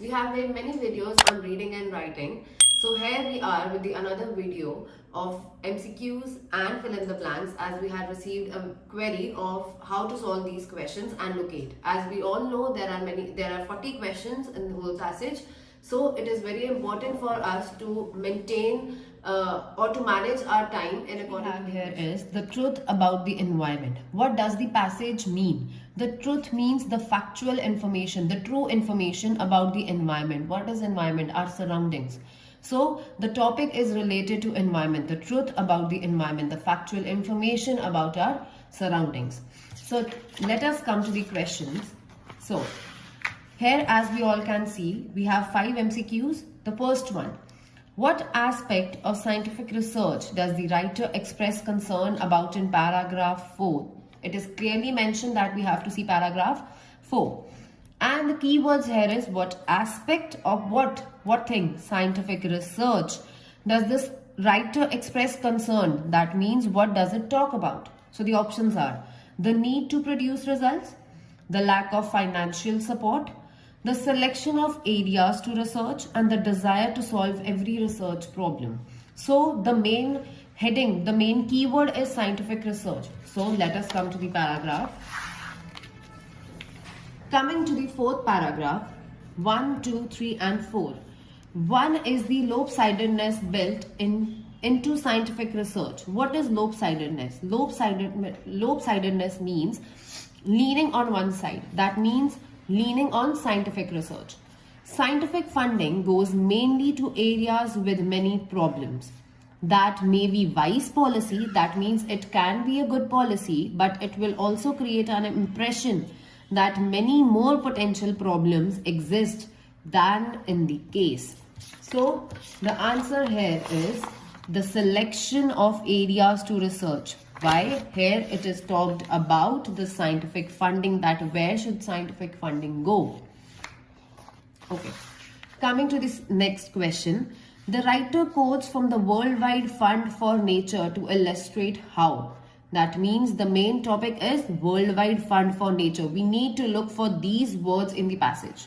We have made many videos on reading and writing. So here we are with the another video of MCQs and fill in the blanks as we had received a query of how to solve these questions and locate. As we all know there are many there are 40 questions in the whole passage. So it is very important for us to maintain uh, or to manage our time in accordance here is the truth about the environment. What does the passage mean? The truth means the factual information, the true information about the environment. What is environment? Our surroundings. So the topic is related to environment, the truth about the environment, the factual information about our surroundings. So let us come to the questions. So here as we all can see, we have five MCQs. The first one, what aspect of scientific research does the writer express concern about in paragraph 4? It is clearly mentioned that we have to see paragraph 4. And the keywords here is what aspect of what, what thing, scientific research does this writer express concern? That means what does it talk about? So the options are the need to produce results, the lack of financial support, the selection of areas to research and the desire to solve every research problem. So the main heading, the main keyword is scientific research. So let us come to the paragraph. Coming to the fourth paragraph, 1, 2, 3 and 4. One is the lopsidedness built in into scientific research. What is lopsidedness? Lopsided, lopsidedness means leaning on one side. That means leaning on scientific research. Scientific funding goes mainly to areas with many problems. That may be wise policy, that means it can be a good policy, but it will also create an impression that many more potential problems exist than in the case. So the answer here is the selection of areas to research why here it is talked about the scientific funding that where should scientific funding go? Okay. Coming to this next question the writer quotes from the worldwide fund for nature to illustrate how. That means the main topic is worldwide fund for nature. We need to look for these words in the passage.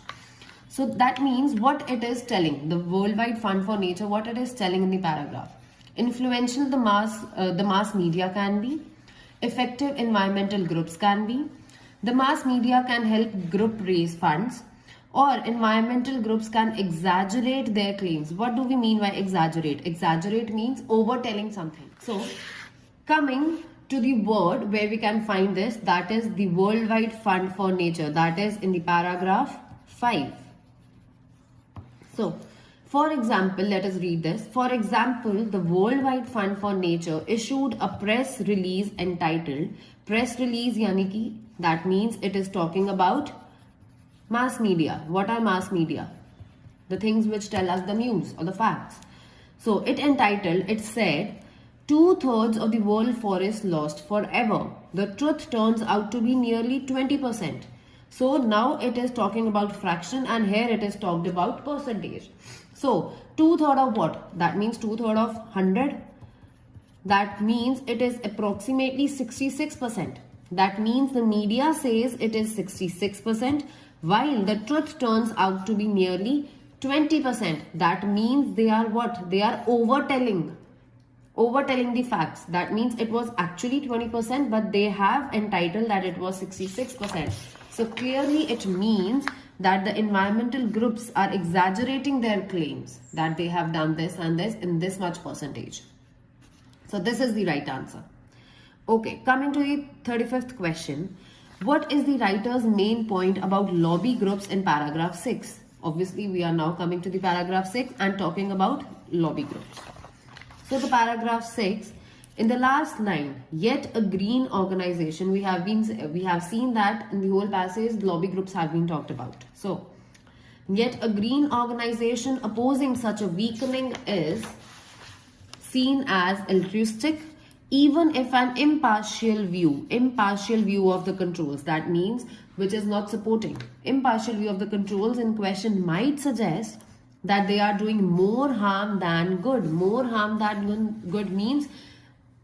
So that means what it is telling the worldwide fund for nature what it is telling in the paragraph influential the mass uh, the mass media can be effective environmental groups can be. The mass media can help group raise funds or environmental groups can exaggerate their claims. What do we mean by exaggerate? Exaggerate means overtelling something. So coming to the word where we can find this that is the worldwide fund for nature. That is in the paragraph 5 so for example, let us read this. For example, the Worldwide Fund for Nature issued a press release entitled Press Release yani ki, that means it is talking about mass media. What are mass media? The things which tell us the news or the facts. So it entitled, it said, two-thirds of the world forest lost forever. The truth turns out to be nearly 20%. So now it is talking about fraction and here it is talked about percentage. So two third of what? That means two third of 100. That means it is approximately 66%. That means the media says it is 66% while the truth turns out to be nearly 20%. That means they are what? They are overtelling. Overtelling the facts. That means it was actually 20% but they have entitled that it was 66%. So clearly it means that the environmental groups are exaggerating their claims that they have done this and this in this much percentage. So this is the right answer. Okay, coming to the 35th question. What is the writer's main point about lobby groups in paragraph 6? Obviously, we are now coming to the paragraph 6 and talking about lobby groups. So the paragraph 6 in the last line, yet a green organization, we have been we have seen that in the whole passage, lobby groups have been talked about. So, yet a green organization opposing such a weakening is seen as altruistic, even if an impartial view, impartial view of the controls, that means which is not supporting. Impartial view of the controls in question might suggest that they are doing more harm than good. More harm than good means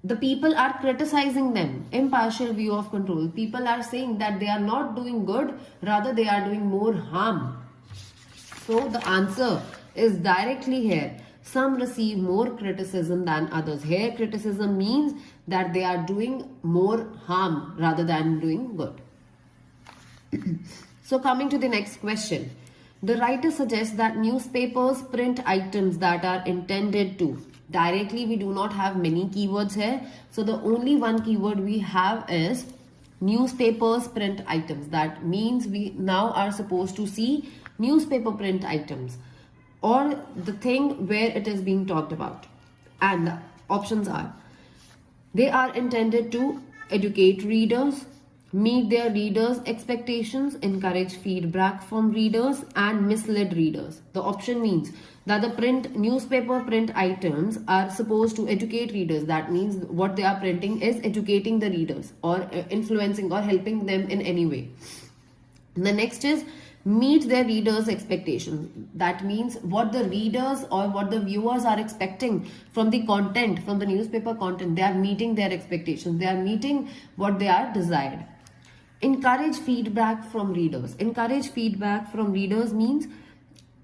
the people are criticizing them impartial view of control people are saying that they are not doing good rather they are doing more harm So the answer is directly here. Some receive more criticism than others. Here criticism means that they are doing more harm rather than doing good. so coming to the next question. The writer suggests that newspapers print items that are intended to. Directly we do not have many keywords here. So the only one keyword we have is newspapers print items. That means we now are supposed to see newspaper print items or the thing where it is being talked about. And the options are they are intended to educate readers, meet their readers' expectations, encourage feedback from readers, and mislead readers. The option means that the print newspaper print items are supposed to educate readers. That means what they are printing is educating the readers or uh, influencing or helping them in any way. The next is meet their readers expectations that means what the readers or what the viewers are expecting from the content from the newspaper content they are meeting their expectations they are meeting what they are desired encourage feedback from readers. Encourage feedback from readers means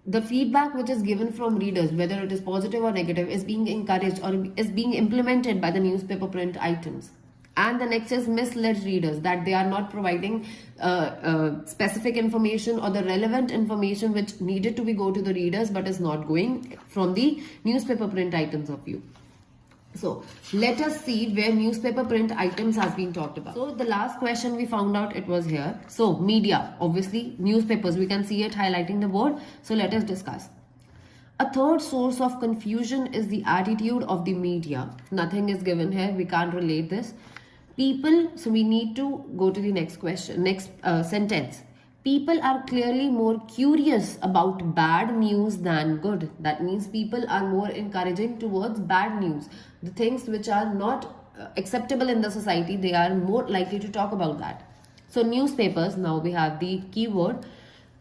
the feedback which is given from readers whether it is positive or negative is being encouraged or is being implemented by the newspaper print items. And the next is misled readers that they are not providing uh, uh, specific information or the relevant information which needed to be go to the readers but is not going from the newspaper print items of view so let us see where newspaper print items has been talked about. So the last question we found out it was here. So media, obviously newspapers, we can see it highlighting the board. So let us discuss. A third source of confusion is the attitude of the media. Nothing is given here. We can't relate this people so we need to go to the next question next uh, sentence people are clearly more curious about bad news than good. That means people are more encouraging towards bad news. The things which are not uh, acceptable in the society they are more likely to talk about that. So newspapers now we have the keyword.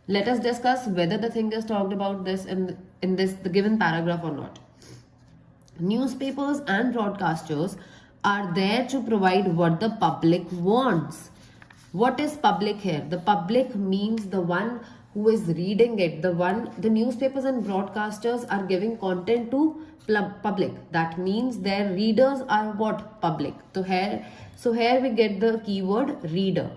Let us discuss whether the thing is talked about this in in this the given paragraph or not. Newspapers and broadcasters are there to provide what the public wants. What is public here? The public means the one who is reading it, the one, the newspapers and broadcasters are giving content to public. That means their readers are what? Public. So here, so here we get the keyword reader.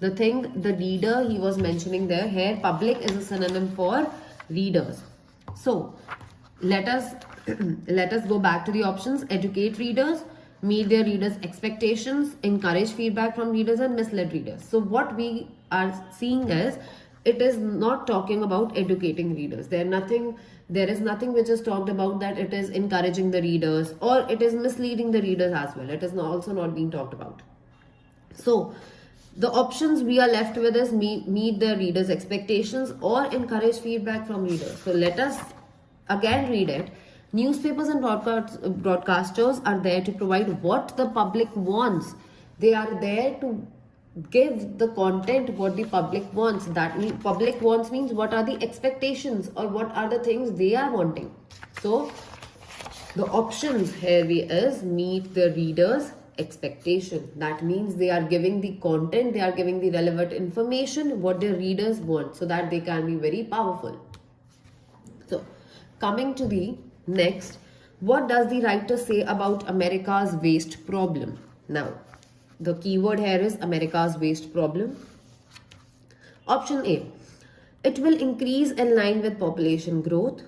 The thing, the reader he was mentioning there, here public is a synonym for readers. So let us let us go back to the options educate readers meet their readers expectations encourage feedback from readers and mislead readers. So what we are seeing is it is not talking about educating readers. There nothing there is nothing which is talked about that it is encouraging the readers or it is misleading the readers as well. It is also not being talked about. So the options we are left with is meet, meet the readers expectations or encourage feedback from readers. So let us again read it Newspapers and uh, broadcasters are there to provide what the public wants. They are there to give the content what the public wants. That means public wants means what are the expectations or what are the things they are wanting. So the options here is meet the reader's expectation. That means they are giving the content, they are giving the relevant information what the readers want so that they can be very powerful. So coming to the Next, what does the writer say about America's waste problem? Now, the keyword here is America's waste problem. Option A, it will increase in line with population growth.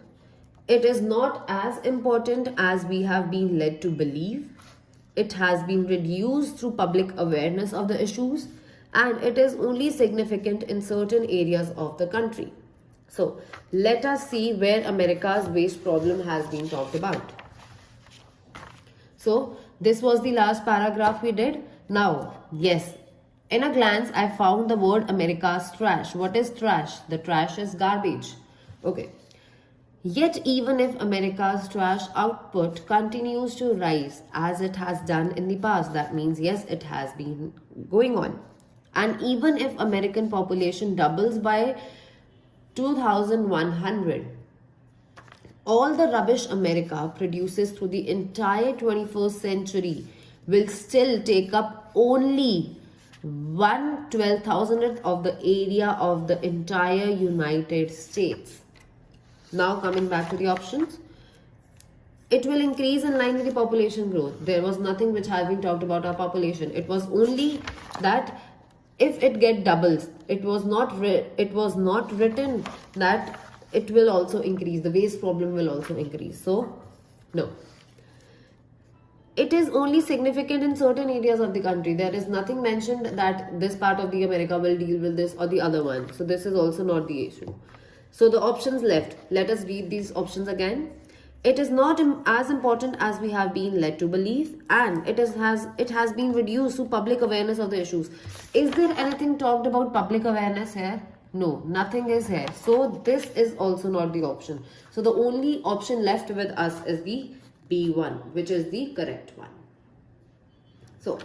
It is not as important as we have been led to believe. It has been reduced through public awareness of the issues and it is only significant in certain areas of the country. So let us see where America's waste problem has been talked about. So this was the last paragraph we did. Now, yes, in a glance, I found the word America's trash. What is trash? The trash is garbage. Okay. Yet even if America's trash output continues to rise as it has done in the past, that means yes, it has been going on. And even if American population doubles by 2100 all the rubbish America produces through the entire 21st century will still take up only one twelve thousandth of the area of the entire United States. Now coming back to the options. It will increase in line with the population growth. There was nothing which has been talked about our population. It was only that if it get doubles, it was not it was not written that it will also increase. The waste problem will also increase. So no it is only significant in certain areas of the country. There is nothing mentioned that this part of the America will deal with this or the other one. So this is also not the issue. So the options left. Let us read these options again. It is not as important as we have been led to believe and it is, has it has been reduced to public awareness of the issues. Is there anything talked about public awareness here? No, nothing is here. So this is also not the option. So the only option left with us is the B1 which is the correct one. So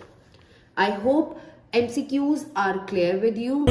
I hope MCQs are clear with you.